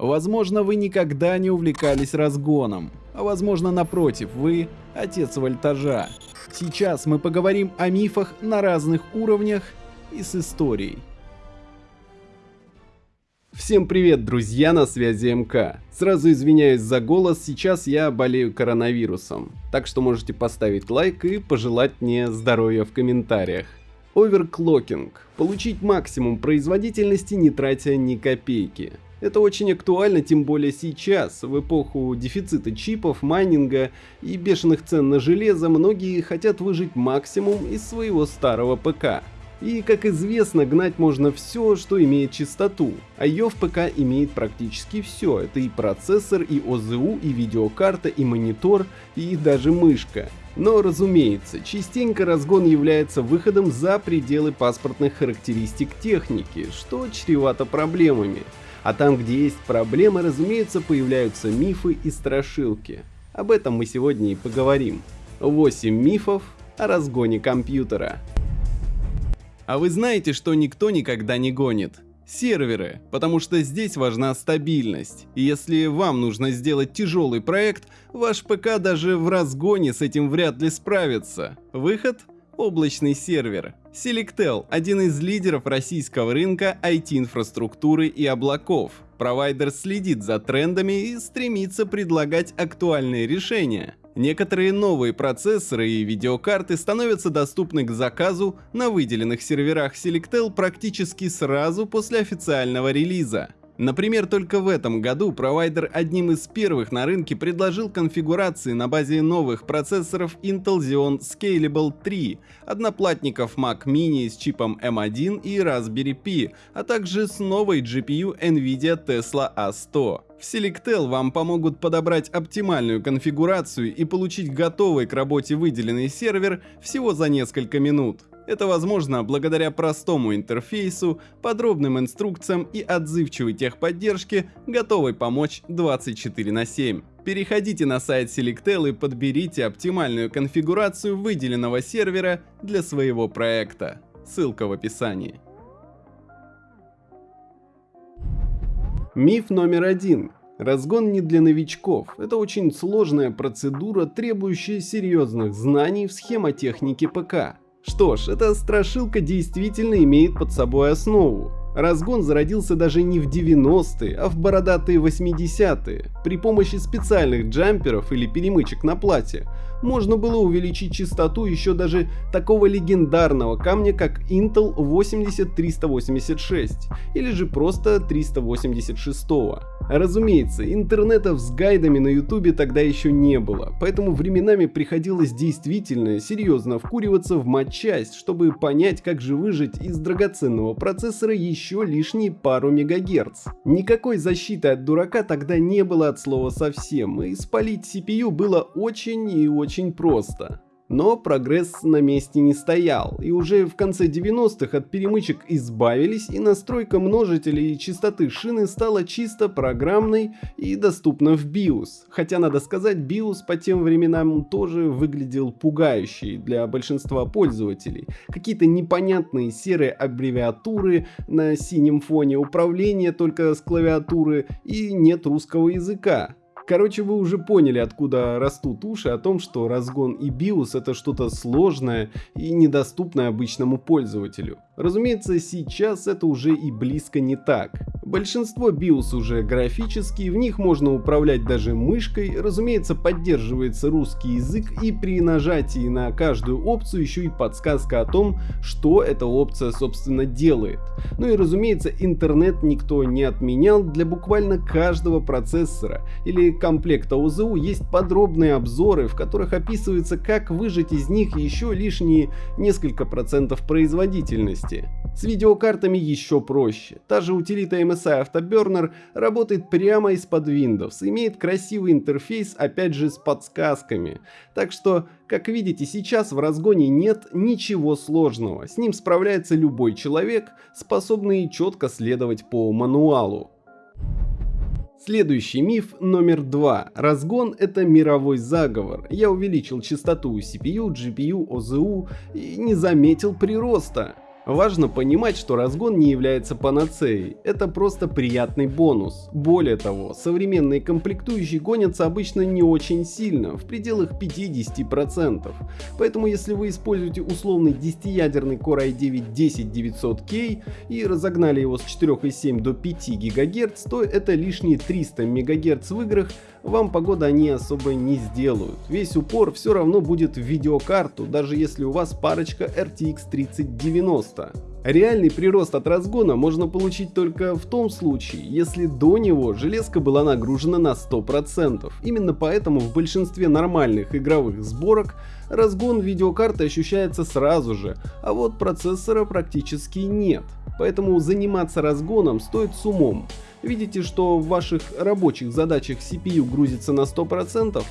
Возможно, вы никогда не увлекались разгоном, а возможно, напротив, вы отец вольтажа. Сейчас мы поговорим о мифах на разных уровнях и с историей. Всем привет, друзья, на связи МК. Сразу извиняюсь за голос, сейчас я болею коронавирусом, так что можете поставить лайк и пожелать мне здоровья в комментариях. Оверклокинг. Получить максимум производительности, не тратя ни копейки. Это очень актуально, тем более сейчас, в эпоху дефицита чипов, майнинга и бешеных цен на железо, многие хотят выжить максимум из своего старого ПК. И, как известно, гнать можно все, что имеет частоту, а ее в ПК имеет практически все. Это и процессор, и ОЗУ, и видеокарта, и монитор, и даже мышка. Но, разумеется, частенько разгон является выходом за пределы паспортных характеристик техники, что чревато проблемами. А там, где есть проблемы, разумеется, появляются мифы и страшилки. Об этом мы сегодня и поговорим. 8 мифов о разгоне компьютера. А вы знаете, что никто никогда не гонит? Серверы, потому что здесь важна стабильность. И если вам нужно сделать тяжелый проект, ваш ПК даже в разгоне с этим вряд ли справится. Выход – облачный сервер. Selectel – один из лидеров российского рынка IT-инфраструктуры и облаков. Провайдер следит за трендами и стремится предлагать актуальные решения. Некоторые новые процессоры и видеокарты становятся доступны к заказу на выделенных серверах Selectel практически сразу после официального релиза. Например, только в этом году провайдер одним из первых на рынке предложил конфигурации на базе новых процессоров Intel Xeon Scalable 3, одноплатников Mac Mini с чипом M1 и Raspberry Pi, а также с новой GPU NVIDIA Tesla A100. В Selectel вам помогут подобрать оптимальную конфигурацию и получить готовый к работе выделенный сервер всего за несколько минут. Это возможно благодаря простому интерфейсу, подробным инструкциям и отзывчивой техподдержке, готовой помочь 24 на 7. Переходите на сайт Selectel и подберите оптимальную конфигурацию выделенного сервера для своего проекта. Ссылка в описании. Миф номер один. Разгон не для новичков. Это очень сложная процедура, требующая серьезных знаний в схемотехнике ПК. Что ж, эта страшилка действительно имеет под собой основу. Разгон зародился даже не в 90-е, а в бородатые 80-е. При помощи специальных джамперов или перемычек на плате можно было увеличить частоту еще даже такого легендарного камня, как Intel 80386 или же просто 386. Разумеется, интернетов с гайдами на ютубе тогда еще не было, поэтому временами приходилось действительно серьезно вкуриваться в матчасть, чтобы понять, как же выжить из драгоценного процессора еще лишние пару мегагерц. Никакой защиты от дурака тогда не было от слова совсем, и спалить CPU было очень и очень просто. Но прогресс на месте не стоял, и уже в конце 90-х от перемычек избавились, и настройка множителей и частоты шины стала чисто программной и доступна в BIOS. Хотя надо сказать, BIOS по тем временам тоже выглядел пугающий для большинства пользователей. Какие-то непонятные серые аббревиатуры на синем фоне, управления только с клавиатуры и нет русского языка. Короче, вы уже поняли, откуда растут уши о том, что разгон и BIOS это что-то сложное и недоступное обычному пользователю. Разумеется, сейчас это уже и близко не так. Большинство BIOS уже графические, в них можно управлять даже мышкой, разумеется поддерживается русский язык и при нажатии на каждую опцию еще и подсказка о том, что эта опция собственно делает. Ну и разумеется интернет никто не отменял, для буквально каждого процессора или комплекта ОЗУ есть подробные обзоры, в которых описывается как выжать из них еще лишние несколько процентов производительности мощности. С видеокартами еще проще. Та же утилита MSI Afterburner работает прямо из-под Windows, имеет красивый интерфейс, опять же с подсказками. Так что, как видите, сейчас в разгоне нет ничего сложного. С ним справляется любой человек, способный четко следовать по мануалу. Следующий миф номер два. Разгон это мировой заговор. Я увеличил частоту CPU, GPU, OZU и не заметил прироста. Важно понимать, что разгон не является панацеей, это просто приятный бонус. Более того, современные комплектующие гонятся обычно не очень сильно, в пределах 50%. Поэтому если вы используете условный 10-ядерный Core i9 10900K и разогнали его с 4,7 до 5 ГГц, то это лишние 300 МГц в играх вам погода они особо не сделают. Весь упор все равно будет в видеокарту, даже если у вас парочка RTX 3090. Реальный прирост от разгона можно получить только в том случае, если до него железка была нагружена на 100%. Именно поэтому в большинстве нормальных игровых сборок разгон видеокарты ощущается сразу же, а вот процессора практически нет. Поэтому заниматься разгоном стоит с умом. Видите, что в ваших рабочих задачах CPU грузится на 100%?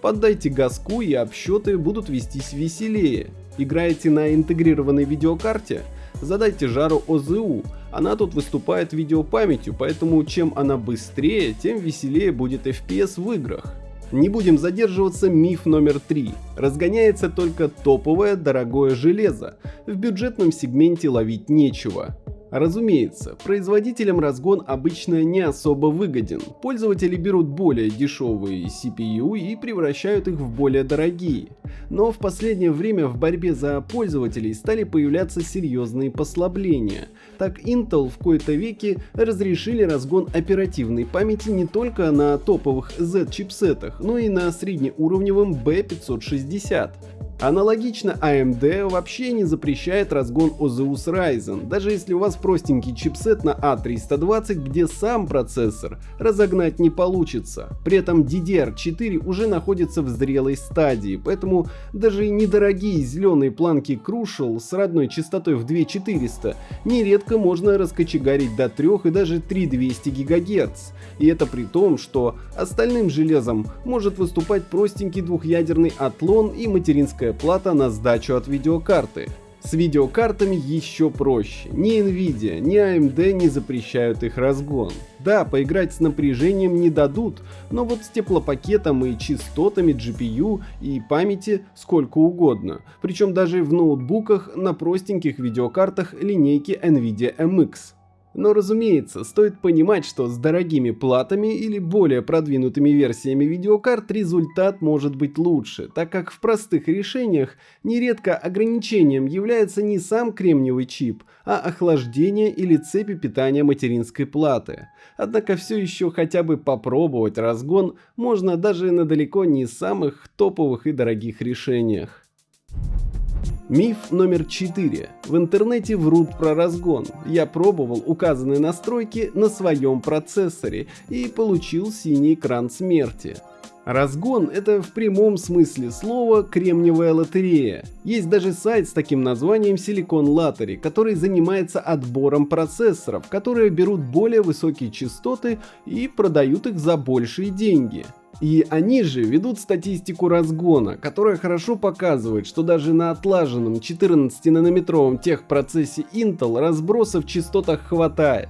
Поддайте газку и обсчеты будут вестись веселее. Играете на интегрированной видеокарте? Задайте жару ОЗУ, она тут выступает видеопамятью, поэтому чем она быстрее, тем веселее будет FPS в играх. Не будем задерживаться, миф номер три. Разгоняется только топовое дорогое железо. В бюджетном сегменте ловить нечего. Разумеется, производителям разгон обычно не особо выгоден. Пользователи берут более дешевые CPU и превращают их в более дорогие. Но в последнее время в борьбе за пользователей стали появляться серьезные послабления. Так Intel в кои-то веки разрешили разгон оперативной памяти не только на топовых Z чипсетах, но и на среднеуровневом B560. Аналогично AMD вообще не запрещает разгон OZUS Ryzen, даже если у вас простенький чипсет на A320, а где сам процессор разогнать не получится. При этом DDR4 уже находится в зрелой стадии, поэтому даже недорогие зеленые планки Crucial с родной частотой в 2400 нередко можно раскочегарить до 3 и даже 3200 ГГц. И это при том, что остальным железом может выступать простенький двухъядерный Athlon и материнская новая плата на сдачу от видеокарты. С видеокартами еще проще. Ни Nvidia, ни AMD не запрещают их разгон. Да, поиграть с напряжением не дадут, но вот с теплопакетом и частотами GPU и памяти сколько угодно. Причем даже в ноутбуках на простеньких видеокартах линейки Nvidia MX. Но разумеется, стоит понимать, что с дорогими платами или более продвинутыми версиями видеокарт результат может быть лучше, так как в простых решениях нередко ограничением является не сам кремниевый чип, а охлаждение или цепи питания материнской платы. Однако все еще хотя бы попробовать разгон можно даже на далеко не самых топовых и дорогих решениях. Миф номер 4. В интернете врут про разгон. Я пробовал указанные настройки на своем процессоре и получил синий экран смерти. Разгон – это в прямом смысле слова кремниевая лотерея. Есть даже сайт с таким названием Silicon Lottery, который занимается отбором процессоров, которые берут более высокие частоты и продают их за большие деньги. И они же ведут статистику разгона, которая хорошо показывает, что даже на отлаженном 14-нанометровом техпроцессе Intel разбросов в частотах хватает.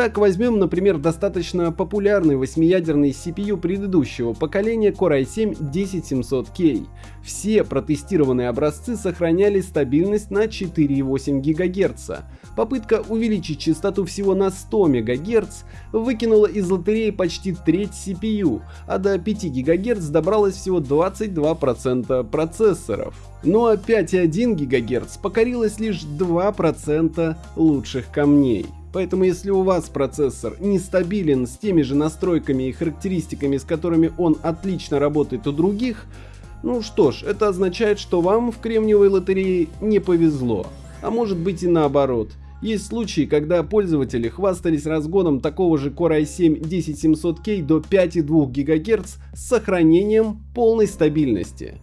Так возьмем, например, достаточно популярный восьмиядерный CPU предыдущего поколения Core i7-10700K. Все протестированные образцы сохраняли стабильность на 4,8 ГГц. Попытка увеличить частоту всего на 100 МГц выкинула из лотереи почти треть CPU, а до 5 ГГц добралось всего 22% процессоров. Ну а 5,1 ГГц покорилось лишь 2% лучших камней. Поэтому если у вас процессор нестабилен с теми же настройками и характеристиками, с которыми он отлично работает у других, ну что ж, это означает, что вам в кремниевой лотерее не повезло. А может быть и наоборот. Есть случаи, когда пользователи хвастались разгоном такого же Core i7-10700K до 5,2 ГГц с сохранением полной стабильности.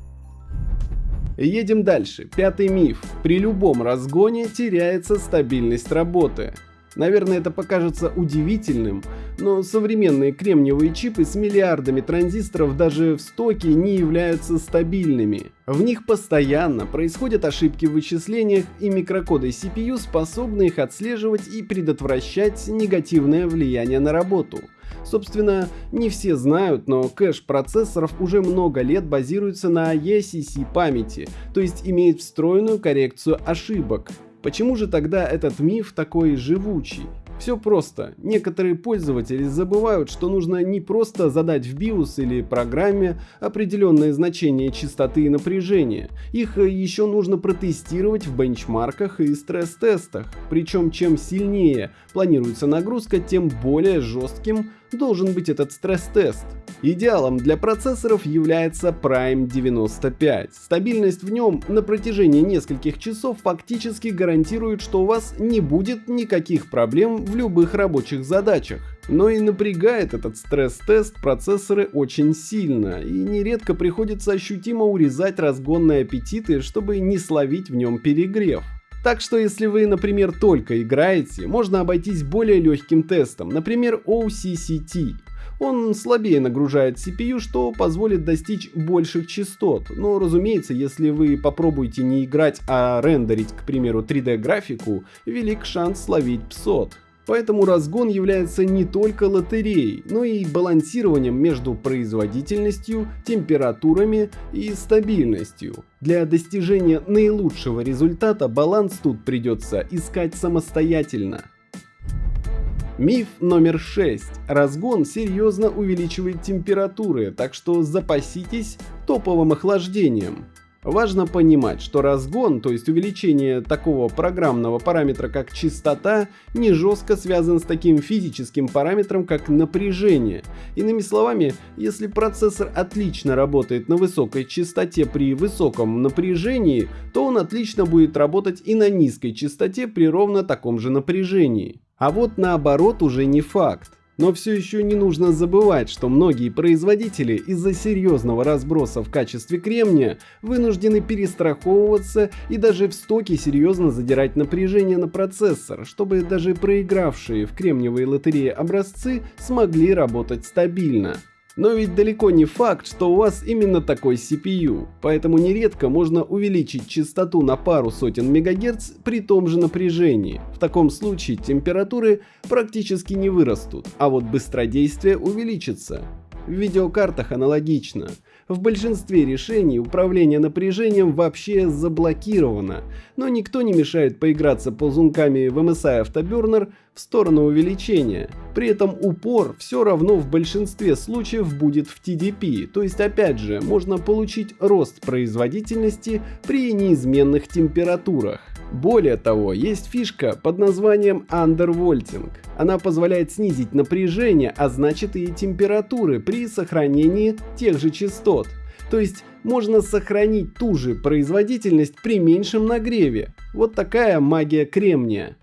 Едем дальше. Пятый миф. При любом разгоне теряется стабильность работы. Наверное, это покажется удивительным, но современные кремниевые чипы с миллиардами транзисторов даже в стоке не являются стабильными. В них постоянно происходят ошибки в вычислениях, и микрокоды CPU способны их отслеживать и предотвращать негативное влияние на работу. Собственно, не все знают, но кэш процессоров уже много лет базируется на ECC памяти, то есть имеет встроенную коррекцию ошибок. Почему же тогда этот миф такой живучий? Все просто. Некоторые пользователи забывают, что нужно не просто задать в BIOS или программе определенное значение частоты и напряжения. Их э, еще нужно протестировать в бенчмарках и стресс-тестах. Причем чем сильнее планируется нагрузка, тем более жестким должен быть этот стресс-тест. Идеалом для процессоров является Prime 95. Стабильность в нем на протяжении нескольких часов фактически гарантирует, что у вас не будет никаких проблем в любых рабочих задачах. Но и напрягает этот стресс-тест процессоры очень сильно, и нередко приходится ощутимо урезать разгонные аппетиты, чтобы не словить в нем перегрев. Так что если вы, например, только играете, можно обойтись более легким тестом, например OCCT. Он слабее нагружает CPU, что позволит достичь больших частот. Но разумеется, если вы попробуете не играть, а рендерить, к примеру, 3D графику, велик шанс словить PSOT. Поэтому разгон является не только лотереей, но и балансированием между производительностью, температурами и стабильностью. Для достижения наилучшего результата баланс тут придется искать самостоятельно. Миф номер 6. Разгон серьезно увеличивает температуры, так что запаситесь топовым охлаждением. Важно понимать, что разгон, то есть увеличение такого программного параметра как частота, не жестко связан с таким физическим параметром как напряжение. Иными словами, если процессор отлично работает на высокой частоте при высоком напряжении, то он отлично будет работать и на низкой частоте при ровно таком же напряжении. А вот наоборот уже не факт. Но все еще не нужно забывать, что многие производители из-за серьезного разброса в качестве кремния вынуждены перестраховываться и даже в стоке серьезно задирать напряжение на процессор, чтобы даже проигравшие в кремниевые лотереи образцы смогли работать стабильно. Но ведь далеко не факт, что у вас именно такой CPU, поэтому нередко можно увеличить частоту на пару сотен мегагерц при том же напряжении. В таком случае температуры практически не вырастут, а вот быстродействие увеличится. В видеокартах аналогично. В большинстве решений управление напряжением вообще заблокировано, но никто не мешает поиграться ползунками в MSI Afterburner в сторону увеличения. При этом упор все равно в большинстве случаев будет в TDP, то есть опять же можно получить рост производительности при неизменных температурах. Более того, есть фишка под названием Undervolting. Она позволяет снизить напряжение, а значит и температуры при сохранении тех же частот. То есть можно сохранить ту же производительность при меньшем нагреве. Вот такая магия кремния.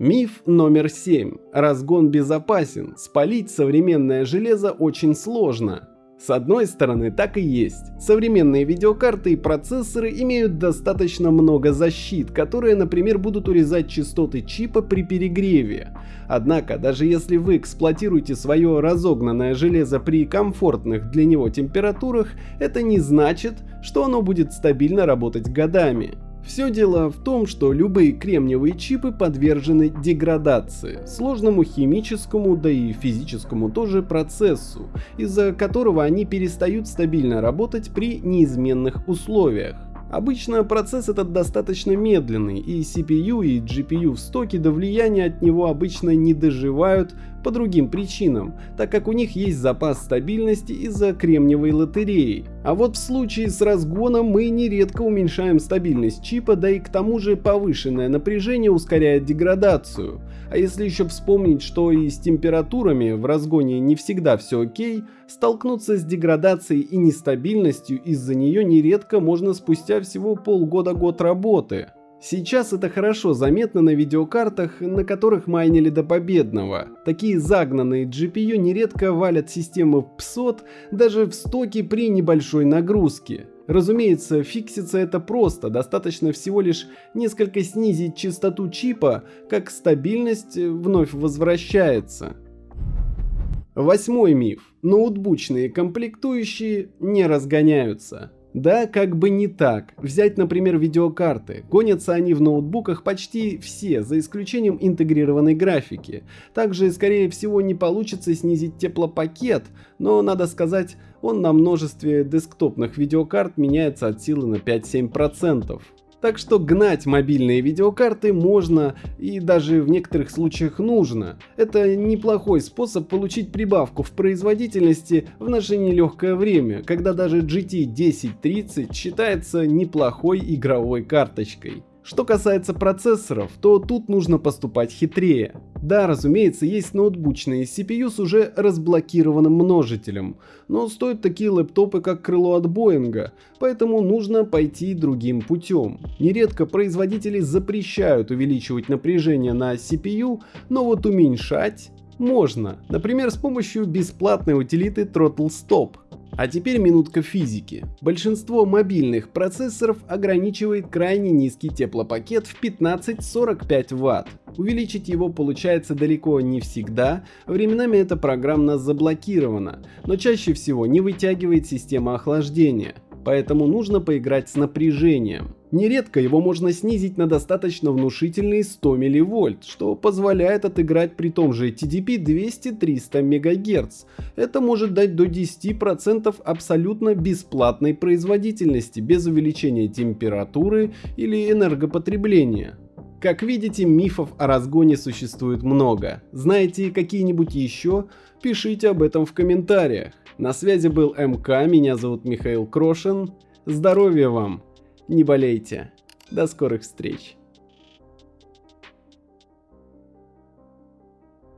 Миф номер 7. Разгон безопасен. Спалить современное железо очень сложно. С одной стороны, так и есть. Современные видеокарты и процессоры имеют достаточно много защит, которые, например, будут урезать частоты чипа при перегреве. Однако, даже если вы эксплуатируете свое разогнанное железо при комфортных для него температурах, это не значит, что оно будет стабильно работать годами. Все дело в том, что любые кремниевые чипы подвержены деградации, сложному химическому, да и физическому тоже процессу, из-за которого они перестают стабильно работать при неизменных условиях. Обычно процесс этот достаточно медленный, и CPU и GPU в стоке до влияния от него обычно не доживают по другим причинам, так как у них есть запас стабильности из-за кремниевой лотереи. А вот в случае с разгоном мы нередко уменьшаем стабильность чипа, да и к тому же повышенное напряжение ускоряет деградацию. А если еще вспомнить, что и с температурами в разгоне не всегда все окей, столкнуться с деградацией и нестабильностью из-за нее нередко можно спустя всего полгода-год работы. Сейчас это хорошо заметно на видеокартах, на которых майнили до победного. Такие загнанные GPU нередко валят систему PSOT даже в стоке при небольшой нагрузке. Разумеется, фиксится это просто, достаточно всего лишь несколько снизить частоту чипа, как стабильность вновь возвращается. Восьмой миф. Ноутбучные комплектующие не разгоняются. Да, как бы не так. Взять, например, видеокарты. Гонятся они в ноутбуках почти все, за исключением интегрированной графики. Также, скорее всего, не получится снизить теплопакет, но, надо сказать, он на множестве десктопных видеокарт меняется от силы на 5-7%. Так что гнать мобильные видеокарты можно и даже в некоторых случаях нужно. Это неплохой способ получить прибавку в производительности в наше нелегкое время, когда даже GT 1030 считается неплохой игровой карточкой. Что касается процессоров, то тут нужно поступать хитрее. Да, разумеется, есть ноутбучные CPU с уже разблокированным множителем, но стоят такие лэптопы как крыло от Боинга, поэтому нужно пойти другим путем. Нередко производители запрещают увеличивать напряжение на CPU, но вот уменьшать можно, например с помощью бесплатной утилиты Throttle Stop. А теперь минутка физики. Большинство мобильных процессоров ограничивает крайне низкий теплопакет в 15-45 Вт. Увеличить его получается далеко не всегда, временами это программно заблокировано, но чаще всего не вытягивает система охлаждения поэтому нужно поиграть с напряжением. Нередко его можно снизить на достаточно внушительные 100 мВ, что позволяет отыграть при том же TDP 200-300 МГц. Это может дать до 10% абсолютно бесплатной производительности без увеличения температуры или энергопотребления. Как видите, мифов о разгоне существует много. Знаете какие-нибудь еще? Пишите об этом в комментариях. На связи был МК, меня зовут Михаил Крошин. Здоровья вам, не болейте. До скорых встреч.